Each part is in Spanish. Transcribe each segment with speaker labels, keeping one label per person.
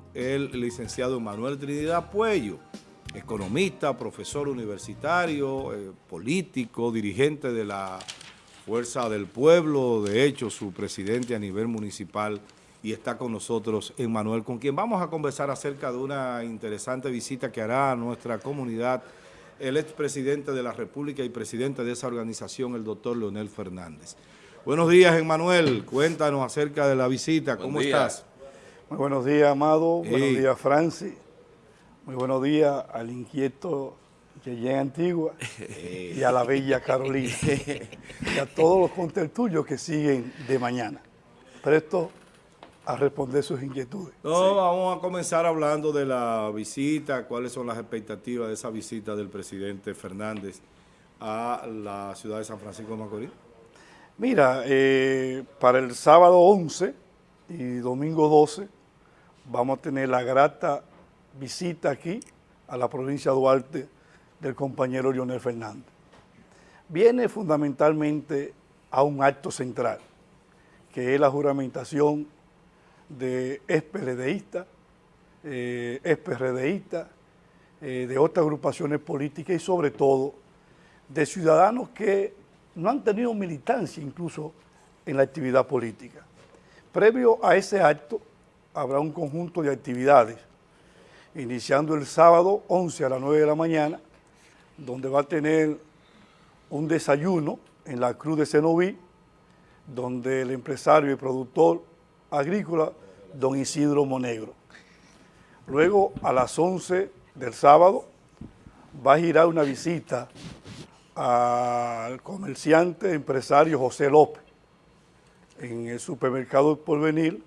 Speaker 1: con el licenciado Manuel Trinidad Puello, economista, profesor universitario, eh, político, dirigente de la Fuerza del Pueblo, de hecho su presidente a nivel municipal y está con nosotros Manuel, con quien vamos a conversar acerca de una interesante visita que hará a nuestra comunidad el expresidente de la República y presidente de esa organización, el doctor Leonel Fernández. Buenos días, Emmanuel. Cuéntanos acerca de la visita. ¿Cómo estás?
Speaker 2: Muy buenos días, Amado. Buenos días, Francis. Muy buenos días al inquieto Yeye Antigua y a la bella Carolina y a todos los contertulios que siguen de mañana. Presto a responder sus inquietudes.
Speaker 1: No, vamos a comenzar hablando de la visita, cuáles son las expectativas de esa visita del presidente Fernández a la ciudad de San Francisco de Macorís.
Speaker 2: Mira, eh, para el sábado 11 y domingo 12 vamos a tener la grata visita aquí a la provincia de Duarte del compañero Leonel Fernández. Viene fundamentalmente a un acto central, que es la juramentación de ex-PLDistas, eh, eh, de otras agrupaciones políticas y sobre todo de ciudadanos que no han tenido militancia incluso en la actividad política. Previo a ese acto habrá un conjunto de actividades, iniciando el sábado 11 a las 9 de la mañana, donde va a tener un desayuno en la Cruz de Cenoví, donde el empresario y productor agrícola, don Isidro Monegro. Luego, a las 11 del sábado, va a girar una visita al comerciante empresario José López en el supermercado Porvenir,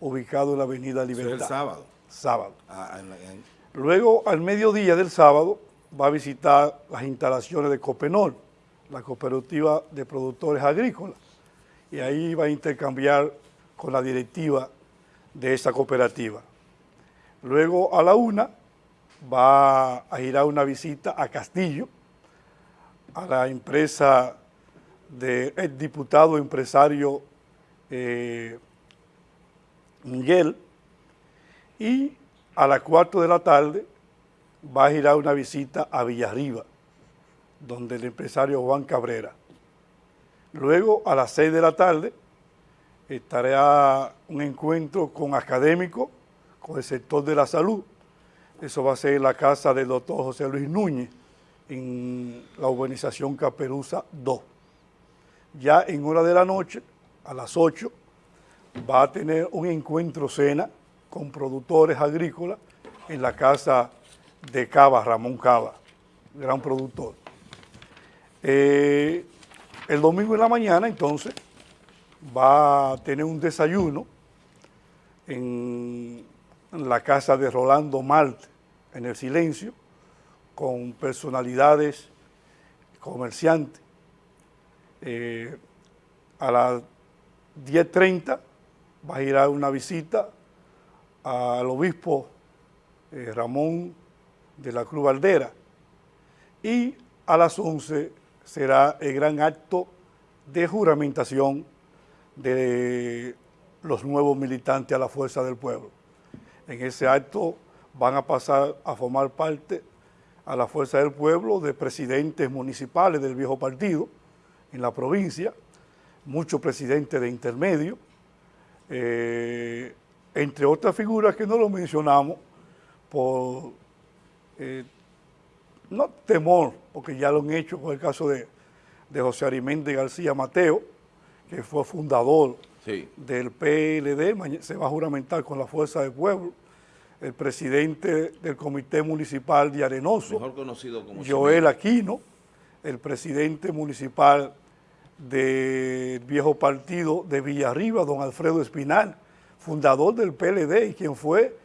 Speaker 2: ubicado en la avenida Libertad.
Speaker 1: el sábado?
Speaker 2: Sábado. Ah, Luego, al mediodía del sábado, va a visitar las instalaciones de Copenol, la cooperativa de productores agrícolas, y ahí va a intercambiar con la directiva de esa cooperativa. Luego a la una va a ir a una visita a Castillo, a la empresa del diputado empresario eh, Miguel y a las cuatro de la tarde va a ir a una visita a Villarriba, donde el empresario Juan Cabrera. Luego a las seis de la tarde estará un encuentro con académicos, con el sector de la salud. Eso va a ser en la casa del doctor José Luis Núñez, en la urbanización Caperuza 2. Ya en hora de la noche, a las 8, va a tener un encuentro cena con productores agrícolas en la casa de Cava, Ramón Cava, gran productor. Eh, el domingo en la mañana, entonces, va a tener un desayuno en la casa de Rolando Malt, en el silencio, con personalidades comerciantes. Eh, a las 10.30 va a ir a una visita al obispo eh, Ramón de la Cruz Valdera y a las 11 será el gran acto de juramentación de los nuevos militantes a la Fuerza del Pueblo. En ese acto van a pasar a formar parte a la Fuerza del Pueblo de presidentes municipales del viejo partido en la provincia, muchos presidentes de intermedio, eh, entre otras figuras que no lo mencionamos por, eh, no temor, porque ya lo han hecho con el caso de, de José Arimente García Mateo, que fue fundador del PLD, se va a juramentar con la Fuerza del Pueblo, el presidente del Comité Municipal de Arenoso,
Speaker 1: mejor conocido como
Speaker 2: Joel Aquino, el presidente municipal del viejo partido de Villarriba, don Alfredo Espinal, fundador del PLD y quien fue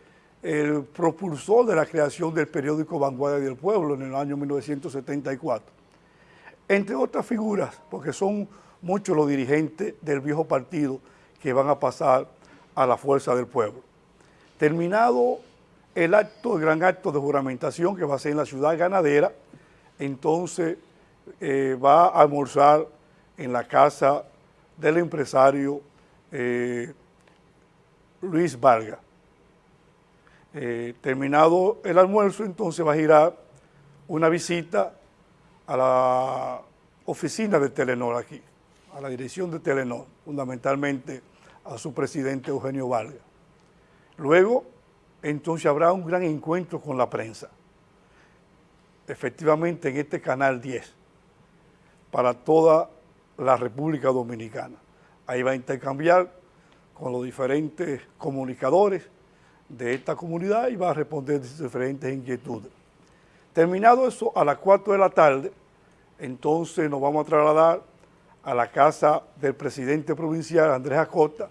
Speaker 2: el propulsor de la creación del periódico Vanguardia del Pueblo en el año 1974. Entre otras figuras, porque son muchos los dirigentes del viejo partido que van a pasar a la fuerza del pueblo. Terminado el acto, el gran acto de juramentación que va a ser en la ciudad ganadera, entonces eh, va a almorzar en la casa del empresario eh, Luis Vargas. Eh, terminado el almuerzo, entonces va a girar una visita a la oficina de Telenor aquí, a la dirección de Telenor, fundamentalmente a su presidente Eugenio Vargas. Luego, entonces habrá un gran encuentro con la prensa, efectivamente en este canal 10, para toda la República Dominicana. Ahí va a intercambiar con los diferentes comunicadores de esta comunidad y va a responder diferentes inquietudes. Terminado eso, a las 4 de la tarde, entonces nos vamos a trasladar a la casa del presidente provincial, Andrés Acosta,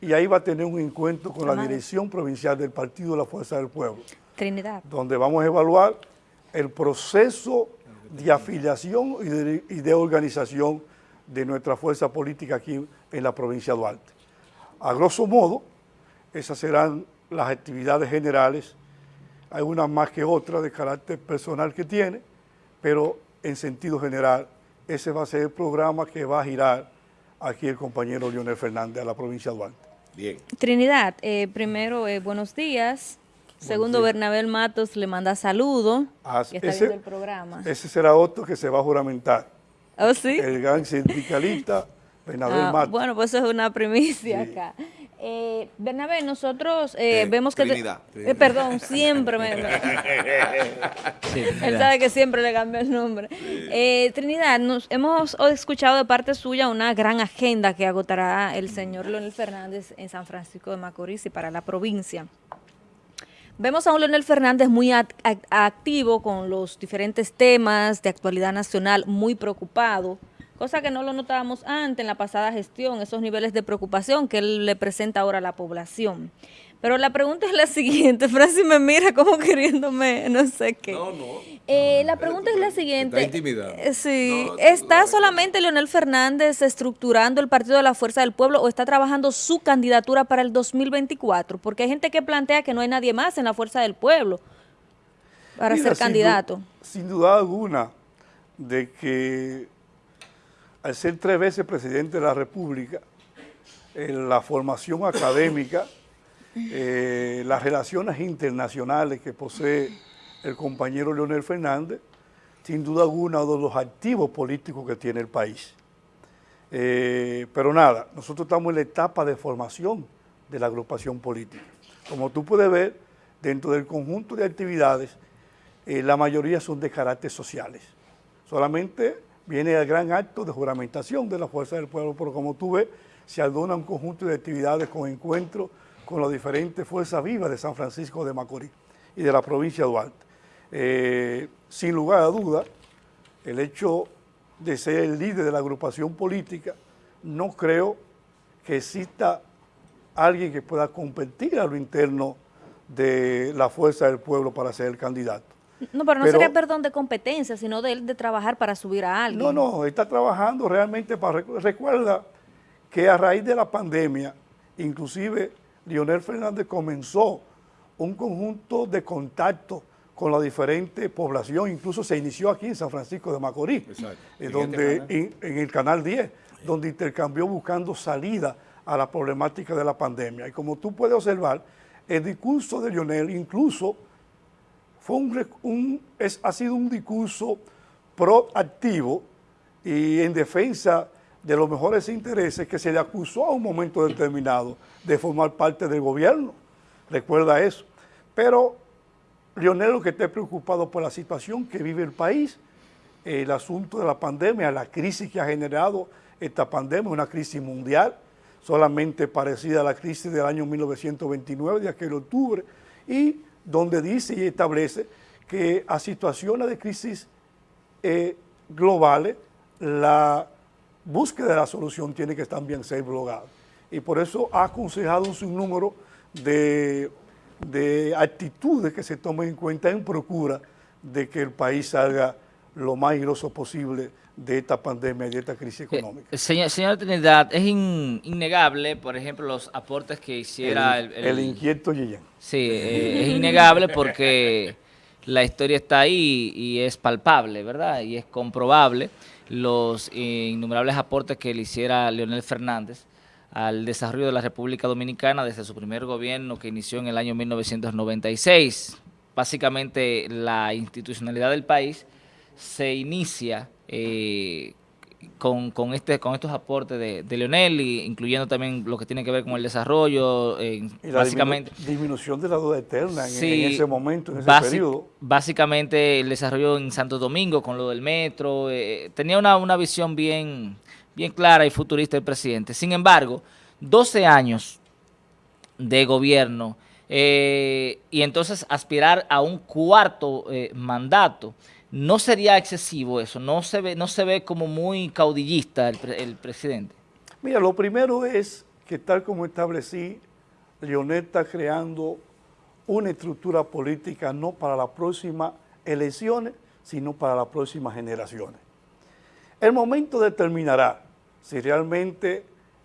Speaker 2: y ahí va a tener un encuentro con la dirección provincial del Partido de la Fuerza del Pueblo.
Speaker 3: Trinidad.
Speaker 2: Donde vamos a evaluar el proceso de afiliación y de, y de organización de nuestra fuerza política aquí en la provincia de Duarte. A grosso modo, esas serán las actividades generales, hay unas más que otras de carácter personal que tiene, pero en sentido general, ese va a ser el programa que va a girar aquí el compañero Leonel Fernández a la provincia de Duarte.
Speaker 3: Bien. Trinidad, eh, primero, eh, buenos días. Segundo, Bernabel Matos le manda saludo
Speaker 2: ah, está ese, el programa. Ese será otro que se va a juramentar.
Speaker 3: ¿Oh, sí?
Speaker 2: El gran sindicalista Bernabel ah.
Speaker 3: Bueno, pues eso es una primicia acá. Eh, Bernabé, nosotros eh, vemos que... Eh, perdón, siempre me... Él sabe que siempre le cambio el nombre. Eh, Trinidad, nos, hemos escuchado de parte suya una gran agenda que agotará el señor Leonel Fernández en San Francisco de Macorís y para la provincia. Vemos a un Leonel Fernández muy activo con los diferentes temas de actualidad nacional, muy preocupado cosa que no lo notábamos antes en la pasada gestión, esos niveles de preocupación que él le presenta ahora a la población. Pero la pregunta es la siguiente, Francis me mira como queriéndome, no sé qué. No, no. Eh, la pregunta es la siguiente.
Speaker 1: Está intimidado.
Speaker 3: Eh, sí. ¿Está solamente Leonel Fernández estructurando el Partido de la Fuerza del Pueblo o está trabajando su candidatura para el 2024? Porque hay gente que plantea que no hay nadie más en la Fuerza del Pueblo para ser candidato.
Speaker 2: sin duda alguna de que al ser tres veces presidente de la República, en la formación académica, eh, las relaciones internacionales que posee el compañero Leonel Fernández, sin duda alguna uno de los activos políticos que tiene el país. Eh, pero nada, nosotros estamos en la etapa de formación de la agrupación política. Como tú puedes ver, dentro del conjunto de actividades, eh, la mayoría son de carácter sociales. Solamente viene el gran acto de juramentación de la Fuerza del Pueblo, pero como tú ves, se adona un conjunto de actividades con encuentros con las diferentes fuerzas vivas de San Francisco de Macorís y de la provincia de Duarte. Eh, sin lugar a duda, el hecho de ser el líder de la agrupación política, no creo que exista alguien que pueda competir a lo interno de la fuerza del pueblo para ser el candidato.
Speaker 3: No, pero no sería perdón de competencia, sino de él de trabajar para subir a alguien.
Speaker 2: No, no, está trabajando realmente para... Recuerda que a raíz de la pandemia, inclusive Leonel Fernández comenzó un conjunto de contactos con la diferente población, incluso se inició aquí en San Francisco de Macorís, eh, donde, este en, el Canal 10, donde intercambió buscando salida a la problemática de la pandemia. Y como tú puedes observar, el discurso de Lionel incluso fue un, es, ha sido un discurso proactivo y en defensa de los mejores intereses que se le acusó a un momento determinado de formar parte del gobierno. Recuerda eso. Pero Lionel lo que esté preocupado por la situación que vive el país, el asunto de la pandemia, la crisis que ha generado esta pandemia, una crisis mundial, solamente parecida a la crisis del año 1929, de aquel octubre, y donde dice y establece que a situaciones de crisis eh, globales, la búsqueda de la solución tiene que también ser blogada. Y por eso ha aconsejado un sinnúmero de, de actitudes que se tomen en cuenta en procura de que el país salga lo más airoso posible de esta pandemia y de esta crisis eh, económica.
Speaker 4: señor, señora Trinidad, es innegable, por ejemplo, los aportes que hiciera
Speaker 2: el... El, inquieto Guillén.
Speaker 4: Sí, eh, es innegable porque la historia está ahí y es palpable, ¿verdad? Y es comprobable los innumerables aportes que le hiciera Leonel Fernández al desarrollo de la República Dominicana desde su primer gobierno que inició en el año 1996. Básicamente la institucionalidad del país se inicia eh, con, con, este, con estos aportes de, de, Leonel, incluyendo también lo que tiene que ver con el desarrollo, eh,
Speaker 2: y la básicamente... disminución de la deuda eterna en, sí, en, ese momento, en ese periodo.
Speaker 4: Básicamente el desarrollo en Santo Domingo con lo del metro, eh, tenía una, una visión bien, bien clara y futurista el presidente. Sin embargo, 12 años de gobierno eh, y entonces aspirar a un cuarto eh, mandato, ¿no sería excesivo eso? ¿No se ve, no se ve como muy caudillista el, presidente?
Speaker 2: Mira, lo primero es que tal como establecí, Leonel está creando una estructura política no para las próximas elecciones, sino para las próximas generaciones. El momento determinará si realmente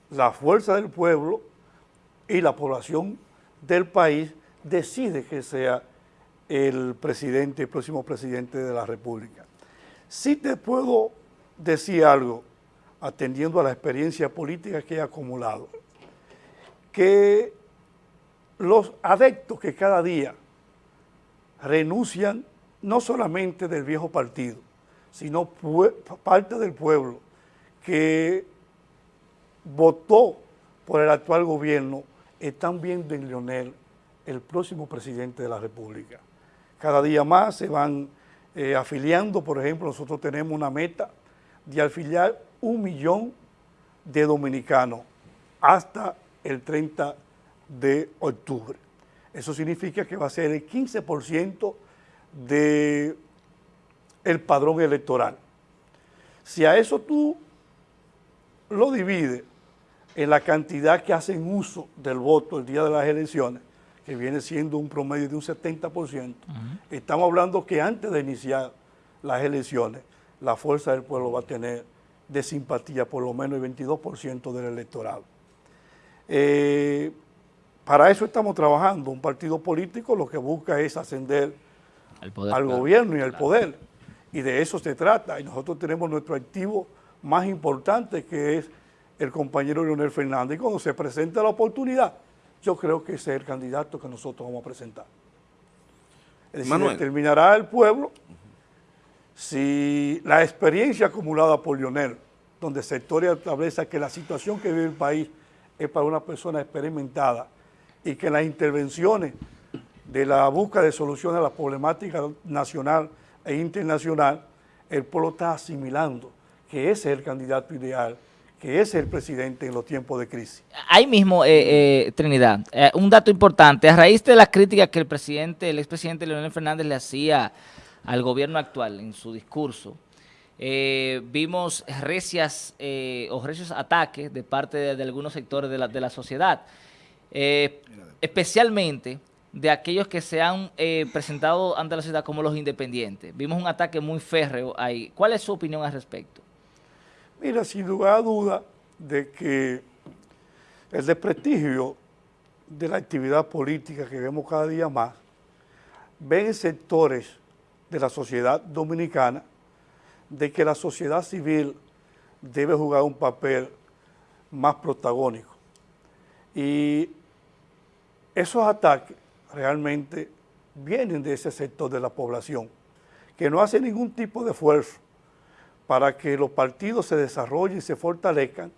Speaker 2: la fuerza del pueblo y la población del país decide que sea el presidente, el próximo presidente de la República. Sí te puedo decir algo, atendiendo a la experiencia política que he acumulado, que los adeptos que cada día renuncian no solamente del viejo partido, sino parte del pueblo que votó por el actual gobierno están viendo en Leonel el próximo presidente de la República. Cada día más se van eh, afiliando, por ejemplo, nosotros tenemos una meta de afiliar un millón de dominicanos hasta el 30 de octubre. Eso significa que va a ser el 15% del el padrón electoral. Si a eso tú lo divides en la cantidad que hacen uso del voto el día de las elecciones, que viene siendo un promedio de un 70%, estamos hablando que antes de iniciar las elecciones, la fuerza del pueblo va a tener de simpatía por lo menos el 22% del electorado. Eh, para eso estamos trabajando. Un partido político lo que busca es ascender al gobierno y al poder. Y de eso se trata. Y nosotros tenemos nuestro activo más importante que es el compañero Leonel Fernández. Y cuando se presente la oportunidad, yo creo que ese es el candidato que nosotros vamos a presentar. Es decir, determinará el pueblo si la experiencia acumulada por Leonel, donde sectores establece que la situación que vive el país es para una persona experimentada y que las intervenciones de la búsqueda de soluciones a la problemática nacional e internacional, el pueblo está asimilando que ese es el candidato ideal que es el presidente en los tiempos de crisis.
Speaker 4: Ahí mismo, eh, eh, Trinidad, eh, un dato importante, a raíz de la crítica que el presidente, el expresidente Leonel Fernández le hacía al gobierno actual en su discurso, vimos recias o recios ataques de parte de, algunos sectores de la, de la sociedad, especialmente de aquellos que se han presentado ante la sociedad como los independientes. Vimos un ataque muy férreo ahí. ¿Cuál es su opinión al respecto?
Speaker 2: Mira, sin lugar a duda de que el desprestigio de la actividad política que vemos cada día más, ven sectores de la sociedad dominicana de que la sociedad civil debe jugar un papel más protagónico. Y esos ataques realmente vienen de ese sector de la población, que no hace ningún tipo de esfuerzo para que los partidos se desarrollen y se fortalezcan,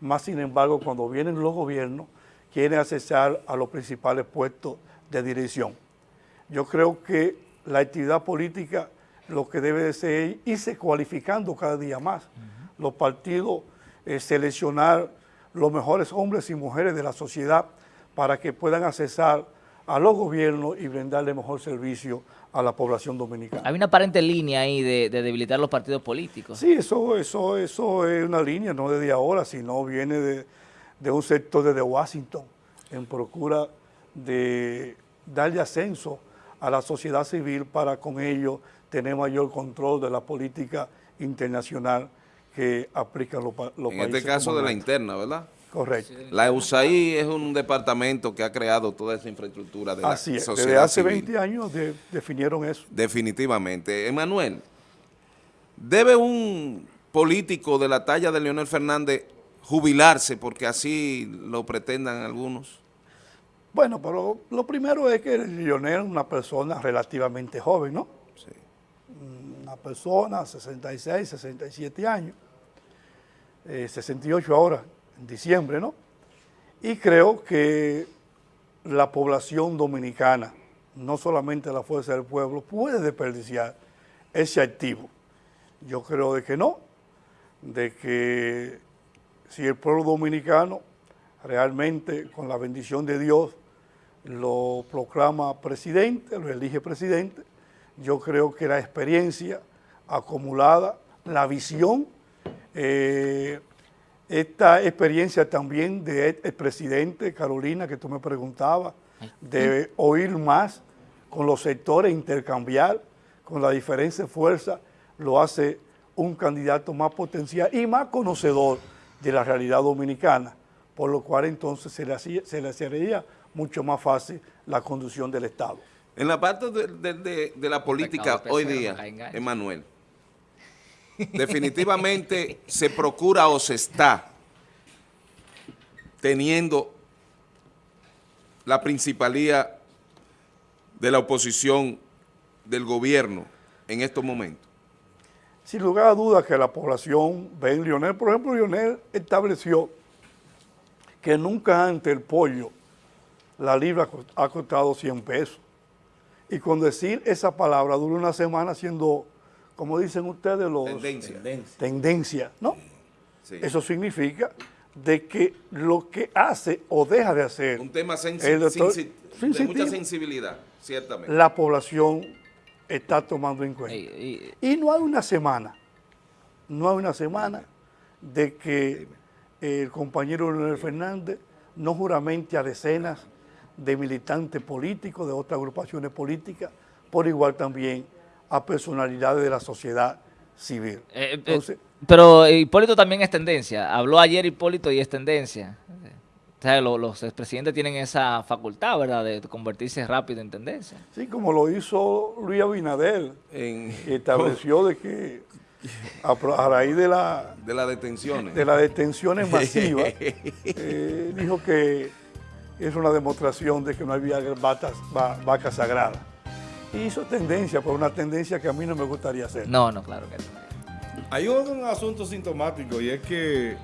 Speaker 2: más sin embargo cuando vienen los gobiernos quieren accesar a los principales puestos de dirección. Yo creo que la actividad política lo que debe de ser irse cualificando cada día más. Los partidos eh, seleccionar los mejores hombres y mujeres de la sociedad para que puedan accesar a los gobiernos y brindarle mejor servicio a la población dominicana.
Speaker 4: Hay una aparente línea ahí de, debilitar los partidos políticos.
Speaker 2: Sí, eso, eso, eso es una línea, no desde ahora, sino viene de, un sector desde Washington, en procura de darle ascenso a la sociedad civil para con ello tener mayor control de la política internacional que aplican los, los
Speaker 5: países. En este caso de la interna, ¿verdad?
Speaker 2: Correcto.
Speaker 5: La USAID es un departamento que ha creado toda esa infraestructura de
Speaker 2: Así la es, desde hace 20 años definieron eso.
Speaker 5: Definitivamente. Emanuel, ¿debe un político de la talla de Leonel Fernández jubilarse porque así lo pretendan algunos?
Speaker 2: Bueno, pero lo primero es que Lionel es una persona relativamente joven, ¿no?
Speaker 5: Sí.
Speaker 2: Una persona, 66, 67 años, eh, 68 ahora, en diciembre, ¿no? Y creo que la población dominicana, no solamente la Fuerza del Pueblo, puede desperdiciar ese activo. Yo creo de que no, de que si el pueblo dominicano realmente con la bendición de Dios lo proclama presidente, lo elige presidente, yo creo que la experiencia acumulada, la visión, eh, esta experiencia también del presidente Carolina, que tú me preguntabas, de oír más con los sectores, intercambiar con la diferencia de fuerza, lo hace un candidato más potencial y más conocedor de la realidad dominicana, por lo cual entonces se le, hacía, se le haría mucho más fácil la conducción del Estado.
Speaker 5: En la parte de, de, de, la política hoy día, Emanuel, definitivamente se procura o se está teniendo la principalía de la oposición del gobierno en estos momentos.
Speaker 2: Sin lugar a dudas que la población ve en Lionel, por ejemplo, Lionel estableció que nunca antes el pollo, la libra ha costado 100 pesos. Y con decir esa palabra dura una semana siendo, como dicen ustedes, los...
Speaker 5: Tendencia.
Speaker 2: Tendencia, ¿no? Sí. Eso significa de que lo que hace o deja de hacer...
Speaker 5: Un tema sensi doctor, de mucha sensibilidad, ciertamente.
Speaker 2: La población está tomando en cuenta. Y, no hay una semana, no hay una semana de que el compañero Leonel Fernández no juramente a decenas de militantes políticos, de otras agrupaciones políticas, por igual también a personalidades de la sociedad civil.
Speaker 4: Eh, eh pero Hipólito también es tendencia. Habló ayer Hipólito y es tendencia. O sea, los, los expresidentes tienen esa facultad, ¿verdad?, de convertirse rápido en tendencia.
Speaker 2: Sí, como lo hizo Luis Abinadel, en, que estableció de que a, a, raíz de la...
Speaker 5: De las detenciones.
Speaker 2: De las detenciones masivas, eh, dijo que es una demostración de que no había vacas, vacas sagradas. Y hizo tendencia, por una tendencia que a mí no me gustaría hacer.
Speaker 4: No, no, claro que no.
Speaker 1: Hay un asunto sintomático y es que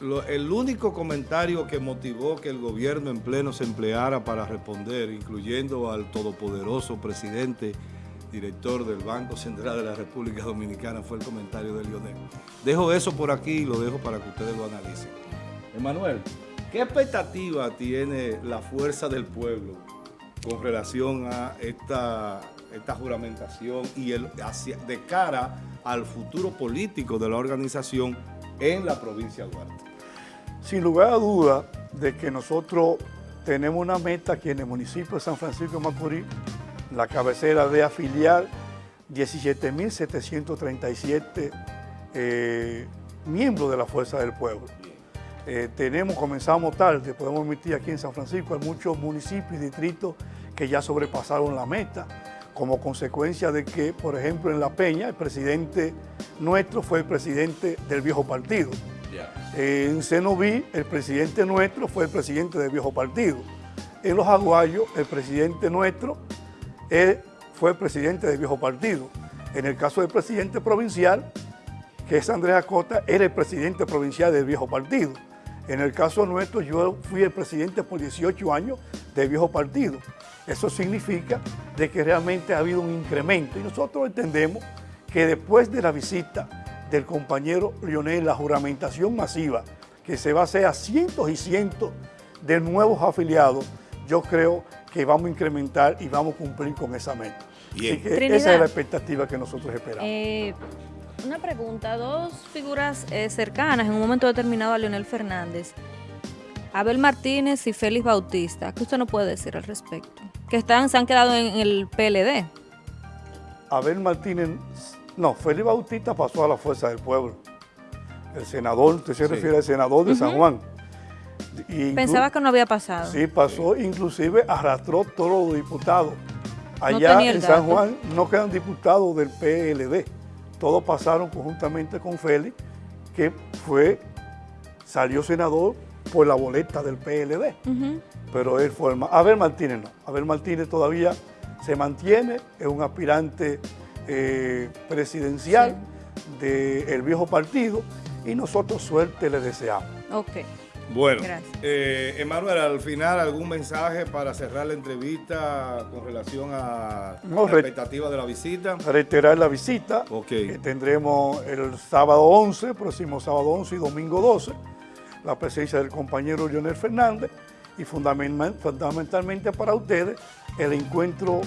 Speaker 1: lo, el único comentario que motivó que el gobierno en pleno se empleara para responder, incluyendo al todopoderoso presidente, director del Banco Central de la República Dominicana, fue el comentario de Lionel. Dejo eso por aquí y lo dejo para que ustedes lo analicen. Emanuel, ¿qué expectativa tiene la fuerza del pueblo con relación a esta, esta juramentación y el, hacia, de cara al futuro político de la organización en la provincia de Duarte?
Speaker 2: Sin lugar a duda de que nosotros tenemos una meta aquí en el municipio de San Francisco de Macorís, la cabecera de afiliar 17.737 eh, miembros de la Fuerza del Pueblo. Eh, tenemos, comenzamos tarde, podemos emitir aquí en San Francisco, hay muchos municipios y distritos que ya sobrepasaron la meta, como consecuencia de que, por ejemplo, en La Peña, el presidente nuestro fue el presidente del viejo partido. En Cenoví, el presidente nuestro fue el presidente del viejo partido. En Los Aguayos, el presidente nuestro él fue el presidente del viejo partido. En el caso del presidente provincial, que es Andrés Acosta, era el presidente provincial del viejo partido. En el caso nuestro, yo fui el presidente por 18 años del viejo partido. Eso significa de que realmente ha habido un incremento y nosotros entendemos que después de la visita del compañero Lionel, la juramentación masiva que se va a hacer a cientos y cientos de nuevos afiliados, yo creo que vamos a incrementar y vamos a cumplir con esa meta. Así que esa es la expectativa que nosotros esperamos.
Speaker 3: Eh, una pregunta, dos figuras eh, cercanas en un momento determinado a Leonel Fernández, Abel Martínez y Félix Bautista, ¿qué usted no puede decir al respecto? Que están, se han quedado en el PLD.
Speaker 2: Abel Martínez, no, Félix Bautista pasó a la Fuerza del Pueblo. El senador, usted se sí. refiere al senador de uh -huh. San Juan.
Speaker 3: Pensaba que no había pasado.
Speaker 2: Sí, pasó, inclusive arrastró todos los diputados. Allá no en San Juan no quedan diputados del PLD. Todos pasaron conjuntamente con Félix, que fue salió senador por la boleta del PLD, pero él fue el... Abel Martínez no, Abel Martínez todavía se mantiene, es un aspirante eh, presidencial del viejo partido y nosotros suerte le deseamos.
Speaker 3: Ok.
Speaker 1: Bueno, eh, Emanuel, al final, ¿algún mensaje para cerrar la entrevista con relación a la expectativa de la visita?
Speaker 2: Reiterar la visita que tendremos el sábado 11, próximo sábado 11 y domingo 12, la presencia del compañero Leonel Fernández y fundamentalmente para ustedes el encuentro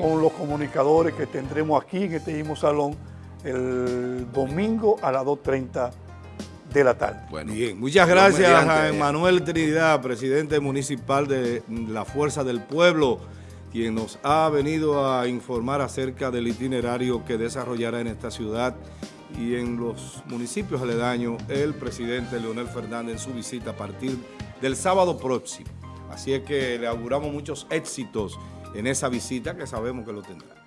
Speaker 2: con los comunicadores que tendremos aquí en este mismo salón el domingo a las 2.30 de la tarde.
Speaker 1: Bueno, Bien, muchas gracias a Emanuel Trinidad, presidente municipal de la Fuerza del Pueblo, quien nos ha venido a informar acerca del itinerario que desarrollará en esta ciudad y en los municipios aledaños el presidente Leonel Fernández en su visita a partir del sábado próximo. Así es que le auguramos muchos éxitos en esa visita que sabemos que lo tendrá.